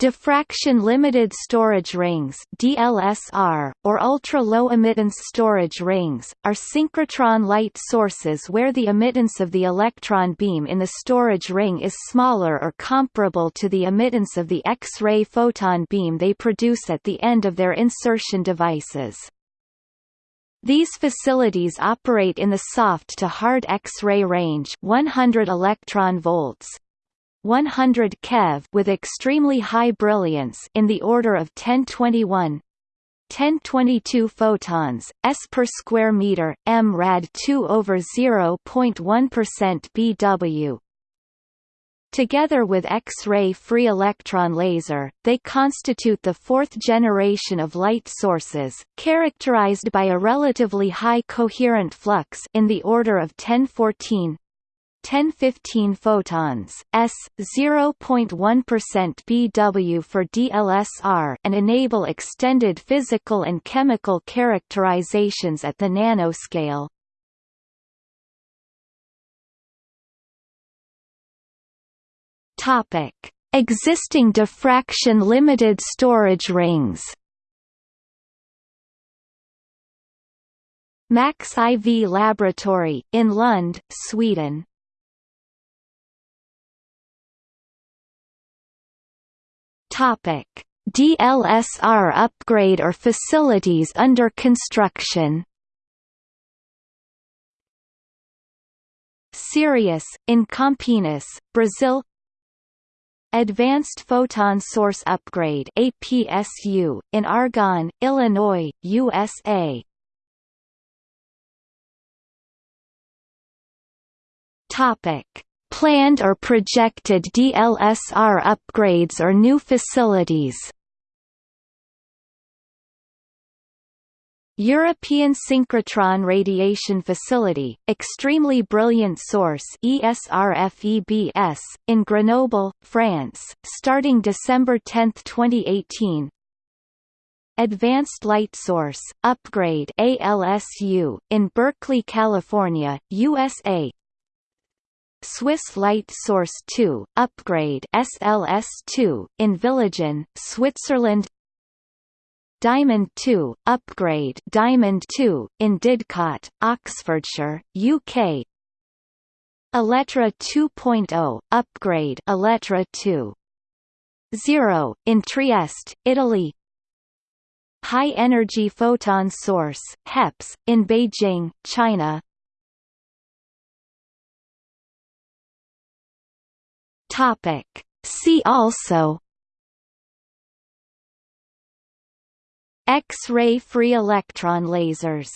Diffraction-limited storage rings DLSR, or ultra-low emittance storage rings, are synchrotron light sources where the emittance of the electron beam in the storage ring is smaller or comparable to the emittance of the X-ray photon beam they produce at the end of their insertion devices. These facilities operate in the soft to hard X-ray range 100 electron volts, 100 keV with extremely high brilliance in the order of 1021 1022 photons, s per square meter, m rad 2 over 0.1% BW. Together with X-ray free electron laser, they constitute the fourth generation of light sources, characterized by a relatively high coherent flux in the order of 1014 1015 photons, s 0.1% BW for DLSR and enable extended physical and chemical characterizations at the nanoscale. Topic: Existing diffraction limited storage rings. Max IV Laboratory, in Lund, Sweden Topic: DLSR upgrade or facilities under construction. Sirius, in Campinas, Brazil. Advanced Photon Source Upgrade APSU, in Argonne, Illinois, USA Topic planned or projected DLSR upgrades or new facilities. European Synchrotron Radiation Facility, Extremely Brilliant Source ESRFEBS, in Grenoble, France, starting December 10, 2018 Advanced Light Source, Upgrade ALSU, in Berkeley, California, USA Swiss Light Source 2, Upgrade SLS2, in Villigen, Switzerland. Diamond 2, Upgrade Diamond 2, in Didcot, Oxfordshire, UK Elettra 2.0, Upgrade Elettra 2.0, in Trieste, Italy. High Energy Photon Source, HEPS, in Beijing, China Topic. See also X-ray free electron lasers